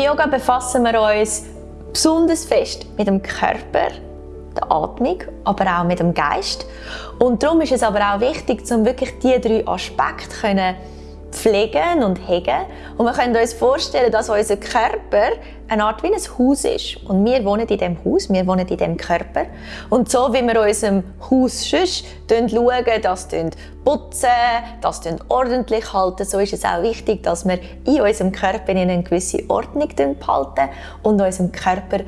Yoga befassen wir uns besonders fest mit dem Körper, der Atmung, aber auch mit dem Geist. Und darum ist es aber auch wichtig, um wirklich diese drei Aspekte können pflegen und hegen. Und wir können uns vorstellen, dass unser Körper eine Art wie ein Haus ist. Und wir wohnen in diesem Haus, wir wohnen in diesem Körper. Und so wie wir unserem Haus sonst schauen, das putzen, das ordentlich halten, so ist es auch wichtig, dass wir in unserem Körper eine gewisse Ordnung behalten und unserem Körper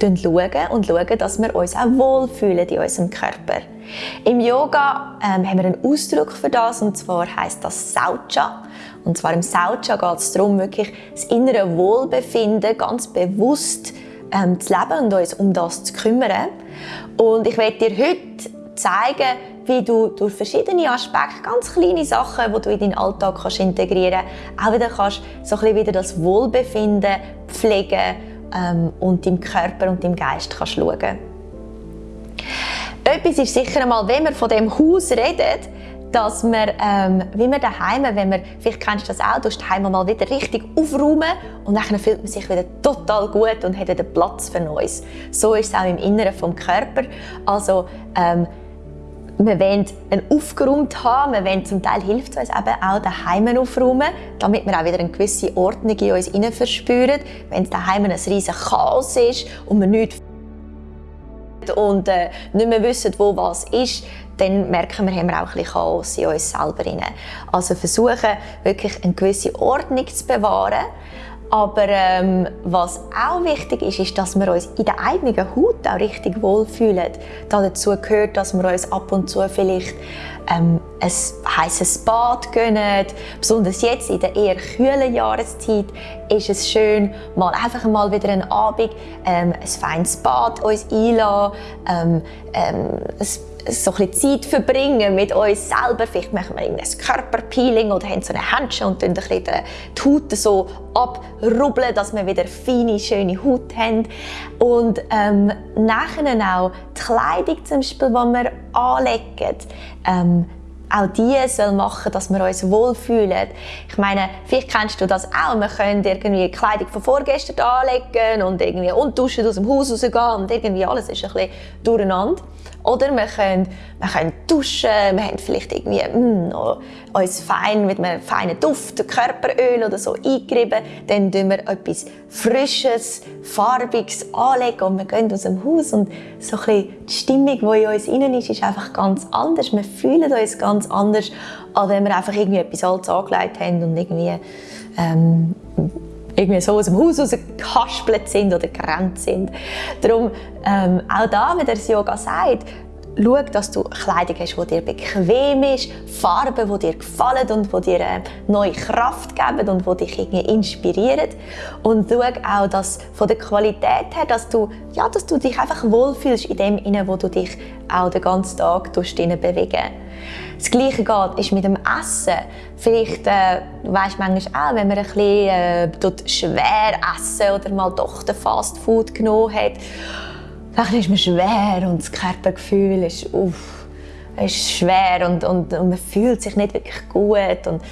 schauen und schauen, dass wir uns auch wohlfühlen in unserem Körper. Im Yoga ähm, haben wir einen Ausdruck für das und zwar heißt das Saucha. Und zwar im Saucha geht es darum, wirklich das innere Wohlbefinden ganz bewusst ähm, zu leben und uns um das zu kümmern. Und ich werde dir heute zeigen, wie du durch verschiedene Aspekte, ganz kleine Sachen, die du in deinen Alltag kannst integrieren kannst, auch wieder kannst so ein bisschen wieder das Wohlbefinden pflegen ähm, und deinem Körper und deinem Geist kannst schauen. Etwas ist sicher einmal, wenn wir von dem Haus reden, dass wir, ähm, wie wir daheim, wenn wir, vielleicht kennst du das auch, du daheim mal wieder richtig aufräumen und dann fühlt man sich wieder total gut und hat wieder Platz für Neues. So ist es auch im Inneren vom Körper. Also ähm, wir wollen einen aufgeräumt haben, wir wollen zum Teil hilft es uns eben auch daheim aufräumen, damit wir auch wieder eine gewisse Ordnung in uns hinein verspüren. Wenn es daheim ein riesiges Chaos ist und wir nichts und äh, nicht mehr wissen, wo was ist, dann merken wir, haben wir auch ein bisschen Chaos in uns selber. Also versuchen, wirklich eine gewisse Ordnung zu bewahren, aber ähm, was auch wichtig ist, ist, dass wir uns in der eigenen Haut auch richtig wohlfühlen. Dazu gehört, dass wir uns ab und zu vielleicht ähm, ein heißes Bad gönnen. Besonders jetzt in der eher kühlen Jahreszeit ist es schön, mal einfach mal wieder einen Abend ähm, ein feines Bad uns einlassen, ähm, ähm, so ein Zeit verbringen mit uns selber. Vielleicht machen wir ein Körperpeeling oder haben so eine Handschuhe und ein die Haut so abrubbeln, dass wir wieder feine, schöne Haut haben. Und ähm, nachher auch die Kleidung zum Beispiel, die wir anlegen, ähm, auch die soll machen, dass wir uns wohlfühlen. Ich meine, vielleicht kennst du das auch. Wir können irgendwie Kleidung von vorgestern anlegen und irgendwie unduschen aus dem Haus rausgehen und irgendwie alles ist ein bisschen durcheinander. Oder wir können, wir können duschen, wir haben vielleicht irgendwie mm, uns fein mit einem feinen Duft, Körperöl oder so eingerieben. Dann tun wir etwas Frisches, Farbiges anlegen und wir gehen aus dem Haus und so ein bisschen die Stimmung, die in uns innen ist, ist einfach ganz anders. Wir fühlen uns ganz anders, als wenn wir einfach irgendwie etwas Altes angelegt haben und irgendwie ähm, irgendwie so aus dem Haus rausgehaspelt sind oder gerannt sind. Darum, ähm, auch da, wie das Yoga sagt, schau, dass du Kleidung hast, die dir bequem ist, Farben, die dir gefallen und die dir äh, neue Kraft geben und die dich irgendwie inspirieren. Und schau auch, dass von der Qualität her, dass du, ja, dass du dich einfach wohlfühlst in dem, wo du dich auch den ganzen Tag bewegen das Gleiche geht ist mit dem Essen. Vielleicht äh, weisst manchmal auch, wenn man ein bisschen äh, schwer essen oder mal doch den Fast Food genommen hat, dann ist man schwer und das Körpergefühl ist, uff, ist schwer und, und, und man fühlt sich nicht wirklich gut. Und,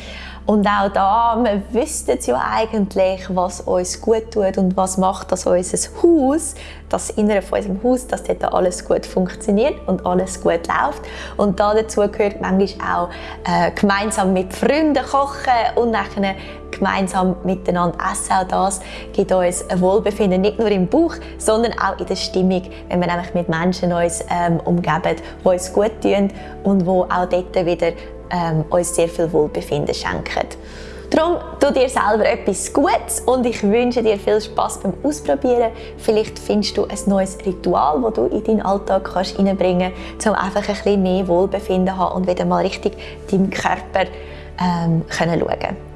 und auch da, wir wüssten ja eigentlich, was uns gut tut und was macht, dass unser Haus, das Innere von unserem Haus, dass dort alles gut funktioniert und alles gut läuft. Und da dazu gehört manchmal auch äh, gemeinsam mit Freunden kochen und nachher gemeinsam miteinander essen. Auch das gibt uns ein Wohlbefinden, nicht nur im Bauch, sondern auch in der Stimmung, wenn wir nämlich mit Menschen uns ähm, umgeben, die uns gut tun und wo auch dort wieder ähm, uns sehr viel Wohlbefinden schenken. Darum tu dir selber etwas Gutes und ich wünsche dir viel Spaß beim Ausprobieren. Vielleicht findest du ein neues Ritual, das du in deinen Alltag kannst reinbringen kannst, um einfach ein bisschen mehr Wohlbefinden zu haben und wieder mal richtig deinem Körper ähm, können schauen